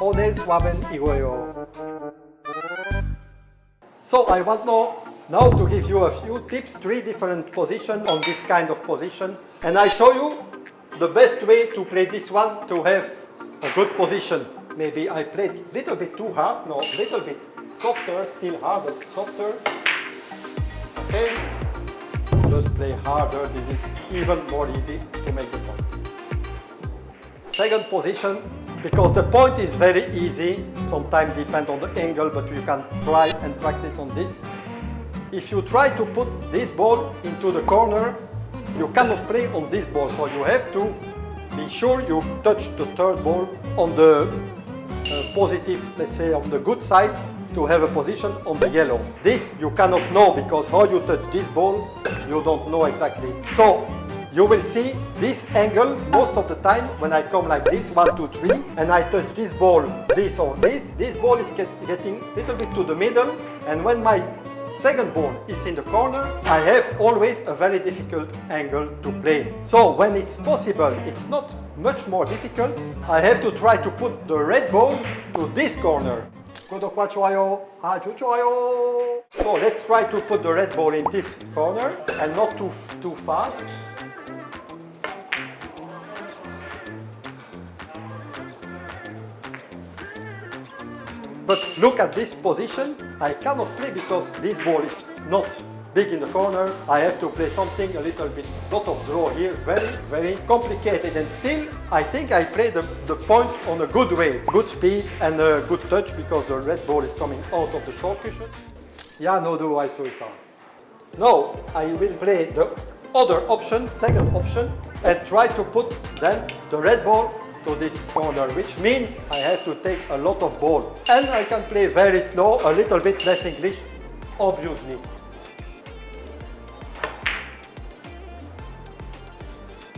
오늘 수업은 이거예요. So I want now, now to give you a few tips, three different positions on this kind of position. And I show you the best way to play this one to have a good position. Maybe I played a little bit too hard, no, a little bit softer, still harder, softer. Okay, just play harder, this is even more easy to make the point. Second position, because the point is very easy, sometimes depend on the angle, but you can try and practice on this. If you try to put this ball into the corner, you cannot play on this ball, so you have to be sure you touch the third ball on the uh, positive, let's say on the good side, to have a position on the yellow. This you cannot know because how you touch this ball, you don't know exactly. So you will see this angle most of the time when I come like this, one, two, three, and I touch this ball, this or this. This ball is get, getting a little bit to the middle, and when my second ball is in the corner, I have always a very difficult angle to play. So when it's possible, it's not much more difficult, I have to try to put the red ball to this corner. So let's try to put the red ball in this corner and not too, too fast. But look at this position, I cannot play because this ball is not big in the corner. I have to play something a little bit, lot of draw here, very, very complicated. And still, I think I play the, the point on a good way. Good speed and a good touch because the red ball is coming out of the short cushion. Ja, no do I so Now, I will play the other option, second option, and try to put then the red ball to this corner, which means I have to take a lot of ball. And I can play very slow, a little bit less English, obviously.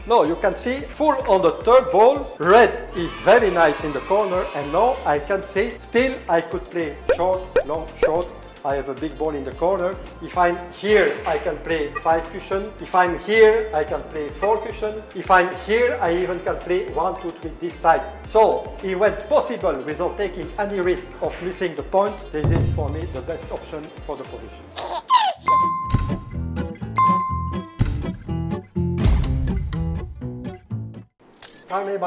Now you can see full on the third ball, red is very nice in the corner and now I can see still I could play short, long, short, I have a big ball in the corner. If I'm here, I can play five cushion. If I'm here, I can play four cushion. If I'm here, I even can play one, two, three, this side. So it was possible without taking any risk of missing the point. This is for me the best option for the position. Carne